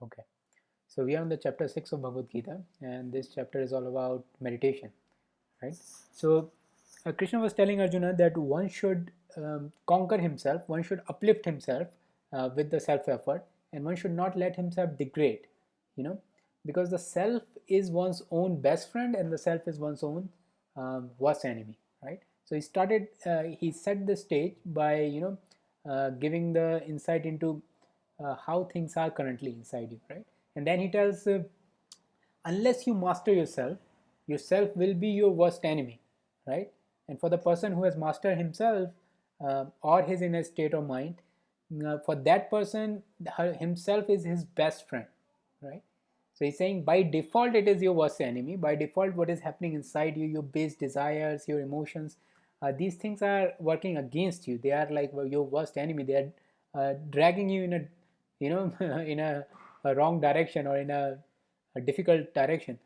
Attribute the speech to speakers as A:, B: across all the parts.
A: Okay, so we are on the chapter 6 of Bhagavad Gita, and this chapter is all about meditation, right? So, uh, Krishna was telling Arjuna that one should um, conquer himself, one should uplift himself uh, with the self effort, and one should not let himself degrade, you know, because the self is one's own best friend and the self is one's own um, worst enemy, right? So, he started, uh, he set the stage by, you know, uh, giving the insight into uh, how things are currently inside you, right? And then he tells, uh, unless you master yourself, yourself will be your worst enemy, right? And for the person who has mastered himself uh, or his inner state of mind, uh, for that person, himself is his best friend, right? So he's saying by default it is your worst enemy. By default, what is happening inside you, your base desires, your emotions, uh, these things are working against you. They are like your worst enemy. They are uh, dragging you in a you know in a, a, wrong direction or in a, a difficult direction.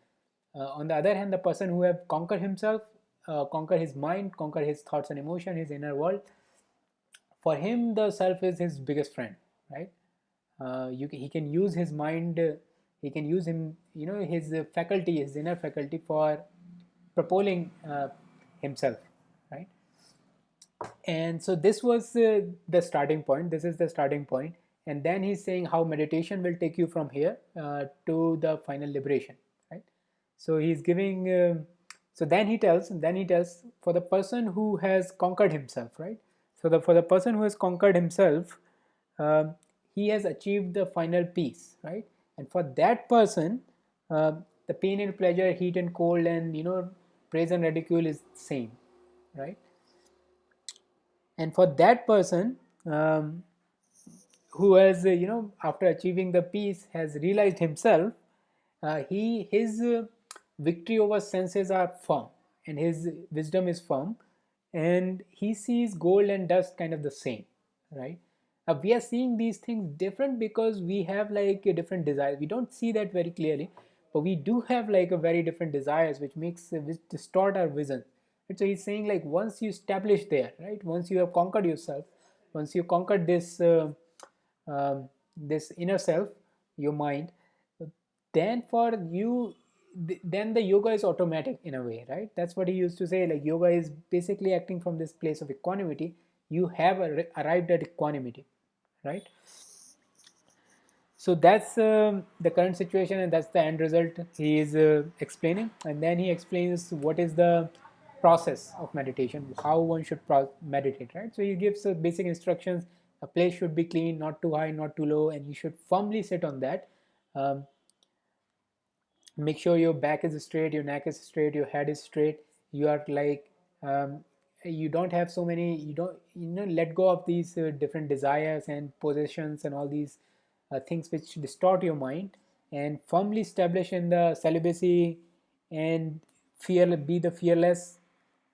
A: Uh, on the other hand the person who have conquered himself uh, conquer his mind conquer his thoughts and emotion his inner world for him the self is his biggest friend right? Uh, you he can use his mind he can use him you know his faculty his inner faculty for propelling uh, himself right? And so this was uh, the starting point. This is the starting point and then he's saying how meditation will take you from here uh, to the final liberation right? So he's giving uh, so then he tells then he tells for the person who has conquered himself right? So the for the person who has conquered himself uh, he has achieved the final peace right? And for that person uh, the pain and pleasure heat and cold and you know praise and ridicule is same right? And for that person um, who has uh, you know after achieving the peace has realized himself uh, he his uh, victory over senses are firm and his wisdom is firm and he sees gold and dust kind of the same right uh, we are seeing these things different because we have like a different desires we don't see that very clearly but we do have like a very different desires which makes uh, which distort our vision right? so he's saying like once you establish there right once you have conquered yourself once you conquered this uh, um, this inner self your mind then for you then the yoga is automatic in a way right? That's what he used to say like yoga is basically acting from this place of equanimity. You have arrived at equanimity right? So that's uh, the current situation and that's the end result he is uh, explaining. And then he explains what is the process of meditation how one should meditate right? So he gives uh, basic instructions a place should be clean not too high not too low and you should firmly sit on that. Um, make sure your back is straight your neck is straight your head is straight. You are like um, you don't have so many you don't you know let go of these uh, different desires and possessions and all these uh, things which distort your mind and firmly establish in the celibacy and fear be the fearless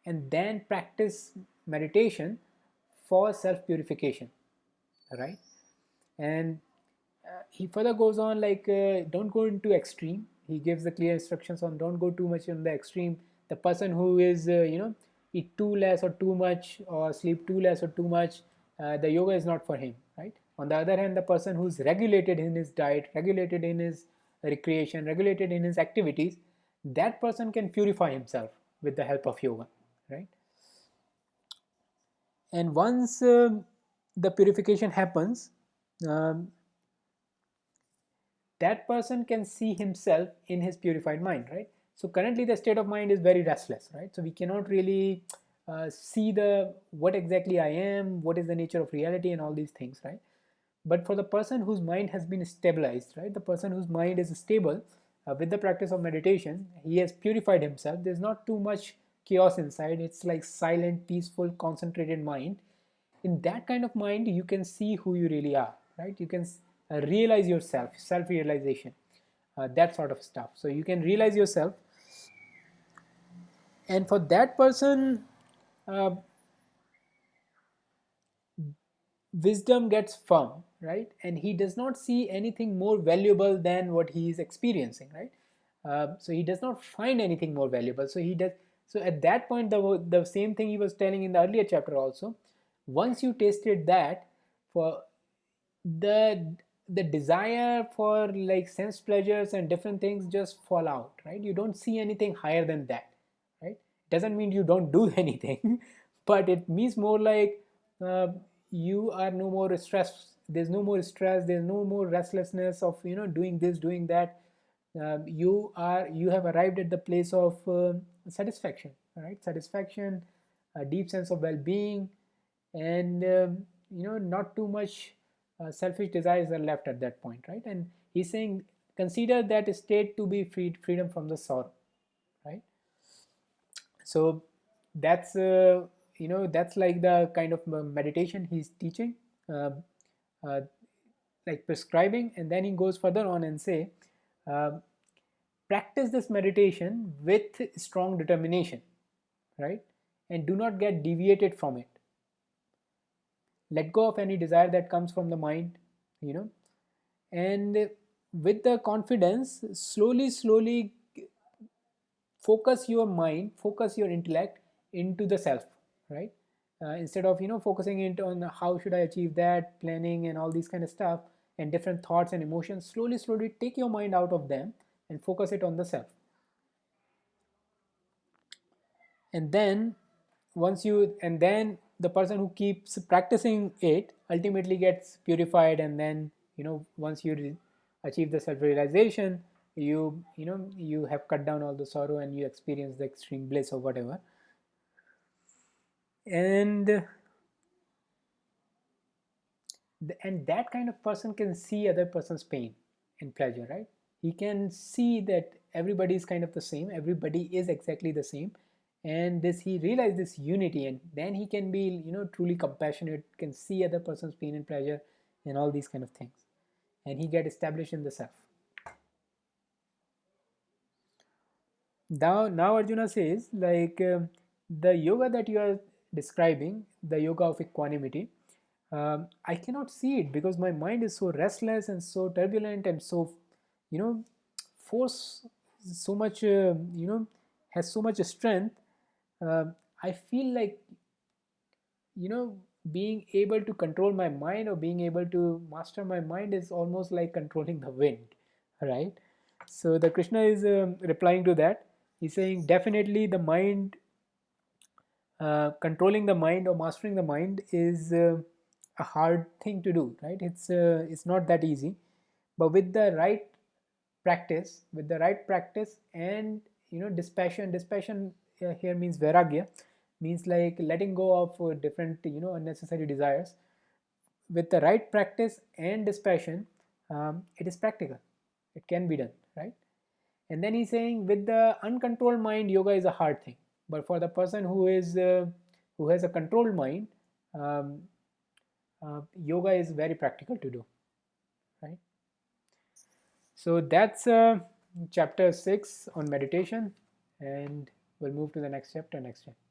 A: and then practice meditation for self purification right? And uh, he further goes on like uh, don't go into extreme. He gives the clear instructions on don't go too much in the extreme. The person who is uh, you know eat too less or too much or sleep too less or too much uh, the yoga is not for him right? On the other hand the person who's regulated in his diet regulated in his recreation regulated in his activities that person can purify himself with the help of yoga right? And once um, the purification happens, um, that person can see himself in his purified mind, right? So currently the state of mind is very restless, right? So we cannot really uh, see the what exactly I am, what is the nature of reality and all these things, right? But for the person whose mind has been stabilized, right? The person whose mind is stable uh, with the practice of meditation, he has purified himself. There's not too much chaos inside. It's like silent, peaceful, concentrated mind in that kind of mind you can see who you really are right? You can uh, realize yourself self realization uh, that sort of stuff. So you can realize yourself. And for that person uh, wisdom gets firm right? And he does not see anything more valuable than what he is experiencing right? Uh, so he does not find anything more valuable. So he does so at that point the, the same thing he was telling in the earlier chapter also once you tasted that for the the desire for like sense pleasures and different things just fall out right? You don't see anything higher than that right? Doesn't mean you don't do anything but it means more like uh, you are no more stressed there's no more stress there's no more restlessness of you know doing this doing that. Uh, you are you have arrived at the place of uh, satisfaction right? Satisfaction a deep sense of well-being and um, you know not too much uh, selfish desires are left at that point right? And he's saying consider that state to be freed freedom from the sorrow right? So that's uh, you know that's like the kind of uh, meditation he's teaching uh, uh, like prescribing. And then he goes further on and say uh, practice this meditation with strong determination right? And do not get deviated from it let go of any desire that comes from the mind you know. And with the confidence slowly slowly focus your mind focus your intellect into the self right? Uh, instead of you know focusing it on how should i achieve that planning and all these kind of stuff and different thoughts and emotions slowly slowly take your mind out of them and focus it on the self. And then once you and then the person who keeps practicing it ultimately gets purified and then you know once you achieve the self realization you you know you have cut down all the sorrow and you experience the extreme bliss or whatever. And and that kind of person can see other person's pain and pleasure right? He can see that everybody is kind of the same everybody is exactly the same and this he realized this unity and then he can be you know truly compassionate can see other person's pain and pleasure and all these kind of things. And he get established in the self. Now now arjuna says like uh, the yoga that you are describing the yoga of equanimity um, i cannot see it because my mind is so restless and so turbulent and so you know force so much uh, you know has so much strength uh, I feel like you know being able to control my mind or being able to master my mind is almost like controlling the wind right? So the krishna is um, replying to that. He's saying definitely the mind uh, controlling the mind or mastering the mind is uh, a hard thing to do right? It's uh, it's not that easy. But with the right practice with the right practice and you know dispassion dispassion here means vairagya means like letting go of uh, different you know unnecessary desires. With the right practice and dispassion um, it is practical. It can be done right? And then he's saying with the uncontrolled mind yoga is a hard thing. But for the person who is uh, who has a controlled mind um, uh, yoga is very practical to do right? So that's uh, chapter 6 on meditation. And we'll move to the next chapter next time